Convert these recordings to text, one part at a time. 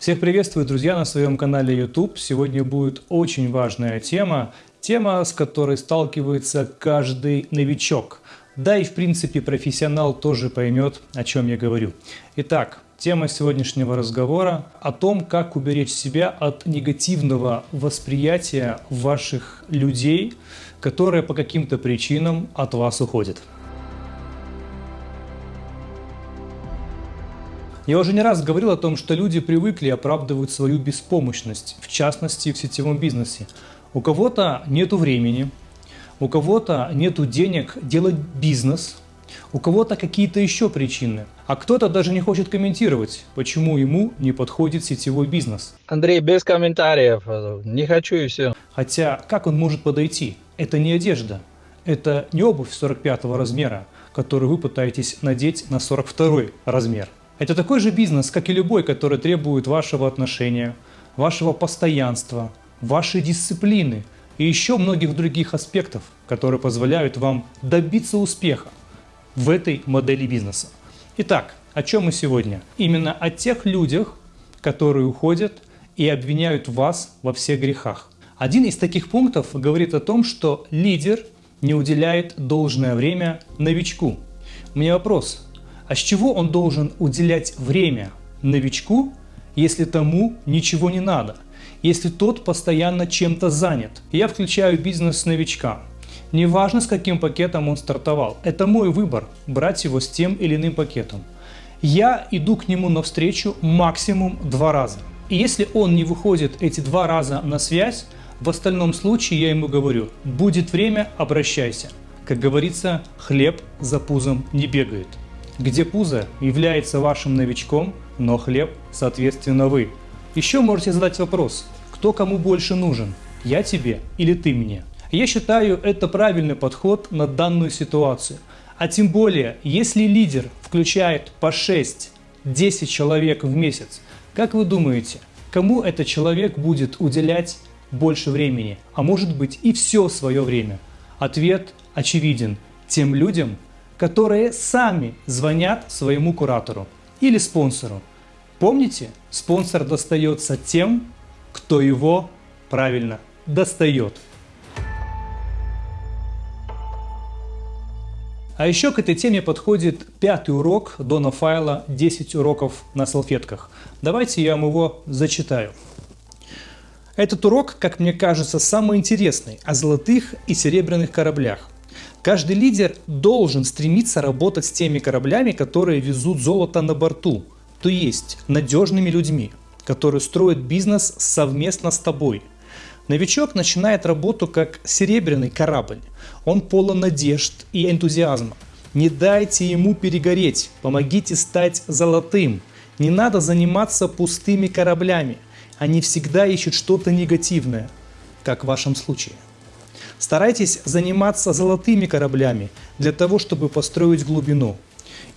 Всех приветствую, друзья, на своем канале YouTube. Сегодня будет очень важная тема, тема, с которой сталкивается каждый новичок. Да и, в принципе, профессионал тоже поймет, о чем я говорю. Итак, тема сегодняшнего разговора о том, как уберечь себя от негативного восприятия ваших людей, которые по каким-то причинам от вас уходят. Я уже не раз говорил о том, что люди привыкли оправдывать свою беспомощность, в частности в сетевом бизнесе. У кого-то нет времени, у кого-то нет денег делать бизнес, у кого-то какие-то еще причины, а кто-то даже не хочет комментировать, почему ему не подходит сетевой бизнес. Андрей, без комментариев, не хочу и все. Хотя, как он может подойти? Это не одежда, это не обувь 45 размера, которую вы пытаетесь надеть на 42 размер. Это такой же бизнес, как и любой, который требует вашего отношения, вашего постоянства, вашей дисциплины и еще многих других аспектов, которые позволяют вам добиться успеха в этой модели бизнеса. Итак, о чем мы сегодня? Именно о тех людях, которые уходят и обвиняют вас во всех грехах. Один из таких пунктов говорит о том, что лидер не уделяет должное время новичку. У меня вопрос, а с чего он должен уделять время новичку, если тому ничего не надо? Если тот постоянно чем-то занят? Я включаю бизнес новичка. Неважно, с каким пакетом он стартовал. Это мой выбор, брать его с тем или иным пакетом. Я иду к нему навстречу максимум два раза. И если он не выходит эти два раза на связь, в остальном случае я ему говорю, будет время, обращайся. Как говорится, хлеб за пузом не бегает где пузо является вашим новичком, но хлеб, соответственно, вы. Еще можете задать вопрос, кто кому больше нужен, я тебе или ты мне. Я считаю это правильный подход на данную ситуацию. А тем более, если лидер включает по 6-10 человек в месяц, как вы думаете, кому этот человек будет уделять больше времени, а может быть и все свое время? Ответ очевиден. Тем людям, которые сами звонят своему куратору или спонсору. Помните, спонсор достается тем, кто его правильно достает. А еще к этой теме подходит пятый урок Дона Файла «10 уроков на салфетках». Давайте я вам его зачитаю. Этот урок, как мне кажется, самый интересный о золотых и серебряных кораблях. Каждый лидер должен стремиться работать с теми кораблями, которые везут золото на борту, то есть надежными людьми, которые строят бизнес совместно с тобой. Новичок начинает работу как серебряный корабль. Он полон надежд и энтузиазма. Не дайте ему перегореть, помогите стать золотым. Не надо заниматься пустыми кораблями. Они всегда ищут что-то негативное, как в вашем случае. Старайтесь заниматься золотыми кораблями для того, чтобы построить глубину.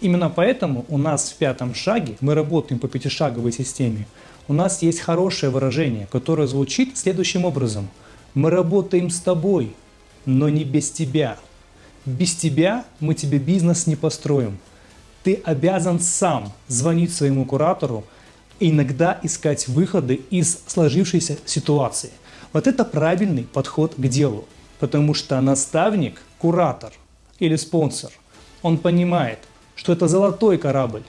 Именно поэтому у нас в пятом шаге, мы работаем по пятишаговой системе, у нас есть хорошее выражение, которое звучит следующим образом. Мы работаем с тобой, но не без тебя. Без тебя мы тебе бизнес не построим. Ты обязан сам звонить своему куратору, иногда искать выходы из сложившейся ситуации. Вот это правильный подход к делу. Потому что наставник, куратор или спонсор, он понимает, что это золотой корабль,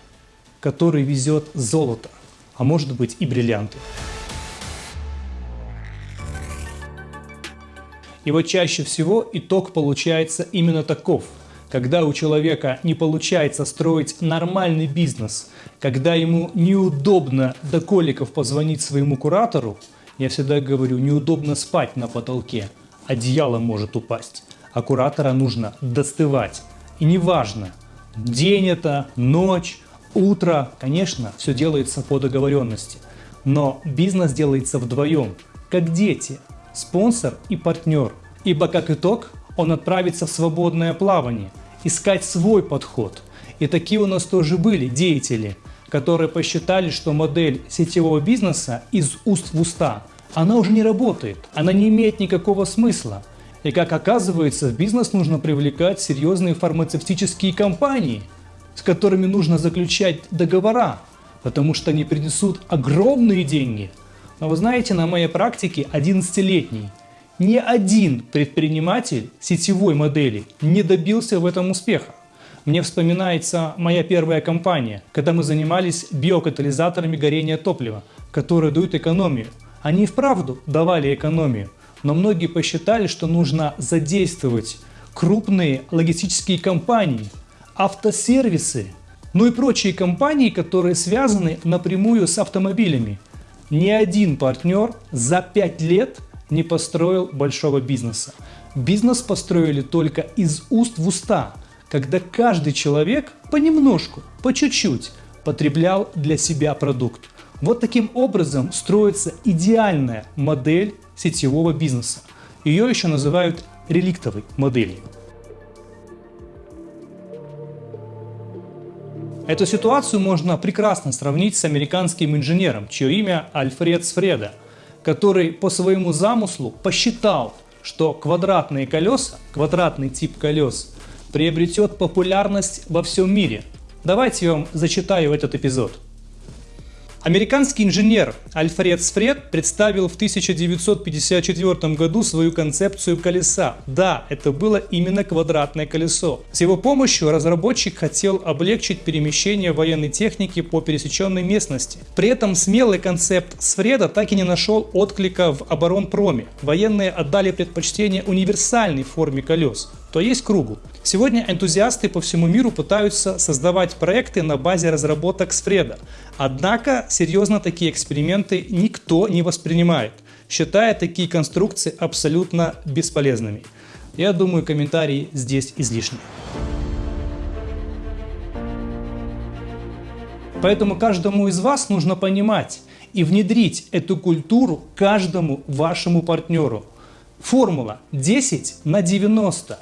который везет золото, а может быть и бриллианты. И вот чаще всего итог получается именно таков. Когда у человека не получается строить нормальный бизнес, когда ему неудобно до коликов позвонить своему куратору, я всегда говорю, неудобно спать на потолке – одеяло может упасть, а нужно достывать. И неважно, день это, ночь, утро, конечно, все делается по договоренности. Но бизнес делается вдвоем, как дети, спонсор и партнер. Ибо как итог он отправится в свободное плавание, искать свой подход. И такие у нас тоже были деятели, которые посчитали, что модель сетевого бизнеса из уст в уста – она уже не работает, она не имеет никакого смысла. И как оказывается, в бизнес нужно привлекать серьезные фармацевтические компании, с которыми нужно заключать договора, потому что они принесут огромные деньги. Но вы знаете, на моей практике 11-летний ни один предприниматель сетевой модели не добился в этом успеха. Мне вспоминается моя первая компания, когда мы занимались биокатализаторами горения топлива, которые дают экономию. Они вправду давали экономию, но многие посчитали, что нужно задействовать крупные логистические компании, автосервисы, ну и прочие компании, которые связаны напрямую с автомобилями. Ни один партнер за 5 лет не построил большого бизнеса. Бизнес построили только из уст в уста, когда каждый человек понемножку, по чуть-чуть потреблял для себя продукт. Вот таким образом строится идеальная модель сетевого бизнеса. Ее еще называют реликтовой моделью. Эту ситуацию можно прекрасно сравнить с американским инженером, чье имя Альфред Сфреда, который по своему замыслу посчитал, что квадратные колеса, квадратный тип колес приобретет популярность во всем мире. Давайте я вам зачитаю этот эпизод. Американский инженер Альфред Сфред представил в 1954 году свою концепцию колеса. Да, это было именно квадратное колесо. С его помощью разработчик хотел облегчить перемещение военной техники по пересеченной местности. При этом смелый концепт Сфреда так и не нашел отклика в оборонпроме. Военные отдали предпочтение универсальной форме колес то есть кругу. Сегодня энтузиасты по всему миру пытаются создавать проекты на базе разработок Сфреда. Однако серьезно такие эксперименты никто не воспринимает, считая такие конструкции абсолютно бесполезными. Я думаю, комментарии здесь излишни. Поэтому каждому из вас нужно понимать и внедрить эту культуру каждому вашему партнеру. Формула 10 на 90.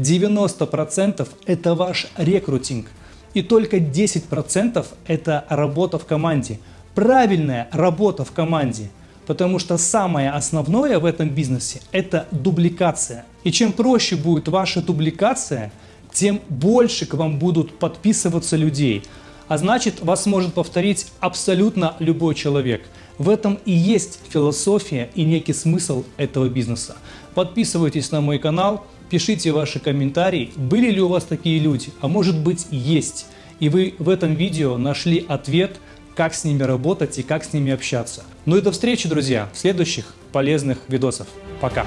90% это ваш рекрутинг. И только 10% это работа в команде. Правильная работа в команде. Потому что самое основное в этом бизнесе это дубликация. И чем проще будет ваша дубликация, тем больше к вам будут подписываться людей. А значит, вас может повторить абсолютно любой человек. В этом и есть философия и некий смысл этого бизнеса. Подписывайтесь на мой канал, Пишите ваши комментарии, были ли у вас такие люди, а может быть есть. И вы в этом видео нашли ответ, как с ними работать и как с ними общаться. Ну и до встречи, друзья, в следующих полезных видосах. Пока!